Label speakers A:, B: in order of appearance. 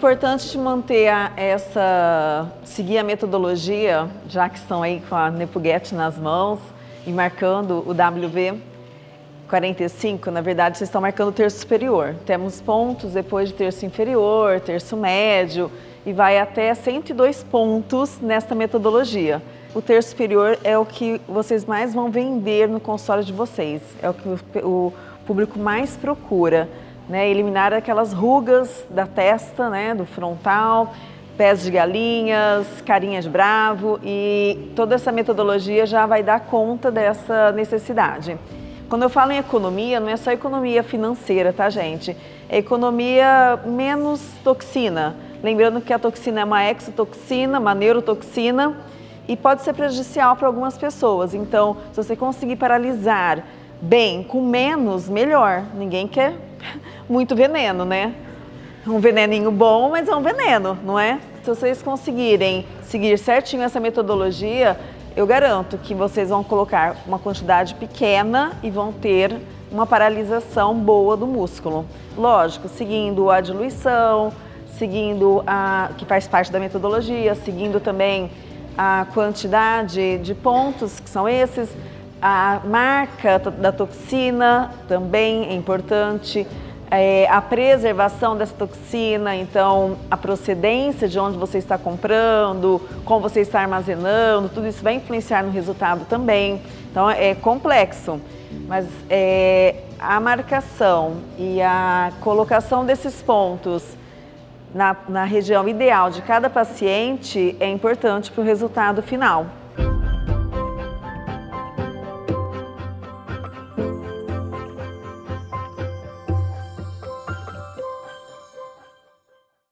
A: importante manter a, essa, seguir a metodologia, já que estão aí com a Nepuget nas mãos e marcando o WV 45, na verdade vocês estão marcando o terço superior. Temos pontos depois de terço inferior, terço médio e vai até 102 pontos nesta metodologia. O terço superior é o que vocês mais vão vender no consultório de vocês, é o que o público mais procura né, eliminar aquelas rugas da testa, né, do frontal, pés de galinhas, carinha de bravo e toda essa metodologia já vai dar conta dessa necessidade. Quando eu falo em economia, não é só economia financeira, tá gente? É economia menos toxina. Lembrando que a toxina é uma exotoxina, uma neurotoxina e pode ser prejudicial para algumas pessoas. Então, se você conseguir paralisar bem, com menos, melhor. Ninguém quer muito veneno, né? Um veneninho bom, mas é um veneno, não é? Se vocês conseguirem seguir certinho essa metodologia, eu garanto que vocês vão colocar uma quantidade pequena e vão ter uma paralisação boa do músculo. Lógico, seguindo a diluição, seguindo a que faz parte da metodologia, seguindo também a quantidade de pontos, que são esses, a marca da toxina também é importante, é, a preservação dessa toxina, então a procedência de onde você está comprando, como você está armazenando, tudo isso vai influenciar no resultado também. Então é complexo, mas é, a marcação e a colocação desses pontos na, na região ideal de cada paciente é importante para o resultado final.